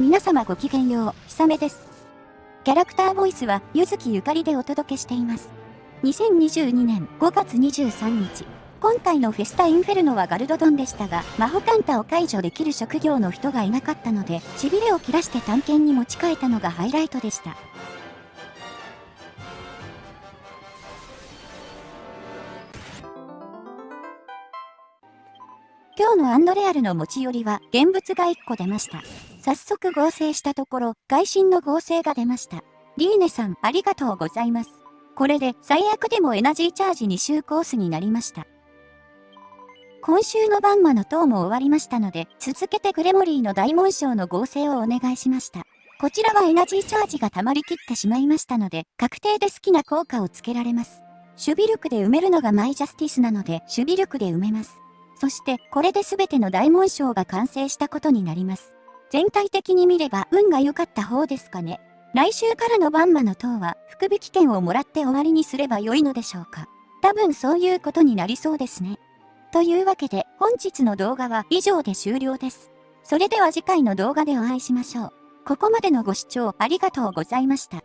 皆様ごきげんよう、ひさめです。キャラクターボイスは、ゆずきゆかりでお届けしています。2022年5月23日。今回のフェスタインフェルノはガルドドンでしたが、魔法カンタを解除できる職業の人がいなかったので、痺れを切らして探検に持ち替えたのがハイライトでした。今日のアンドレアルの持ち寄りは現物が1個出ました。早速合成したところ、外心の合成が出ました。リーネさん、ありがとうございます。これで最悪でもエナジーチャージ2周コースになりました。今週のバンマの塔も終わりましたので、続けてグレモリーの大紋章の合成をお願いしました。こちらはエナジーチャージが溜まりきってしまいましたので、確定で好きな効果をつけられます。守備力で埋めるのがマイジャスティスなので、守備力で埋めます。そしてこれで全ての大紋章が完成したことになります。全体的に見れば運が良かった方ですかね。来週からのバンマの塔は福引券をもらって終わりにすれば良いのでしょうか。多分そういうことになりそうですね。というわけで本日の動画は以上で終了です。それでは次回の動画でお会いしましょう。ここまでのご視聴ありがとうございました。